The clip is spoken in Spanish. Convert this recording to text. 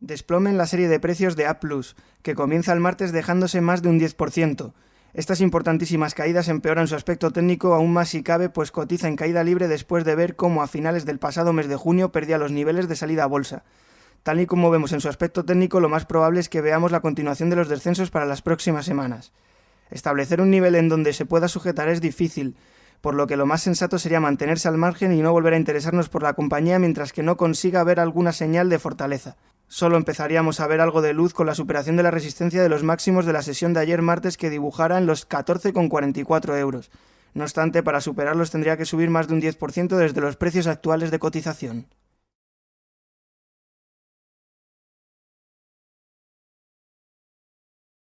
Desplome en la serie de precios de A+, que comienza el martes dejándose más de un 10%. Estas importantísimas caídas empeoran su aspecto técnico aún más si cabe, pues cotiza en caída libre después de ver cómo a finales del pasado mes de junio perdía los niveles de salida a bolsa. Tal y como vemos en su aspecto técnico, lo más probable es que veamos la continuación de los descensos para las próximas semanas. Establecer un nivel en donde se pueda sujetar es difícil, por lo que lo más sensato sería mantenerse al margen y no volver a interesarnos por la compañía mientras que no consiga ver alguna señal de fortaleza. Solo empezaríamos a ver algo de luz con la superación de la resistencia de los máximos de la sesión de ayer martes que dibujaran los 14,44 euros. No obstante, para superarlos tendría que subir más de un 10% desde los precios actuales de cotización.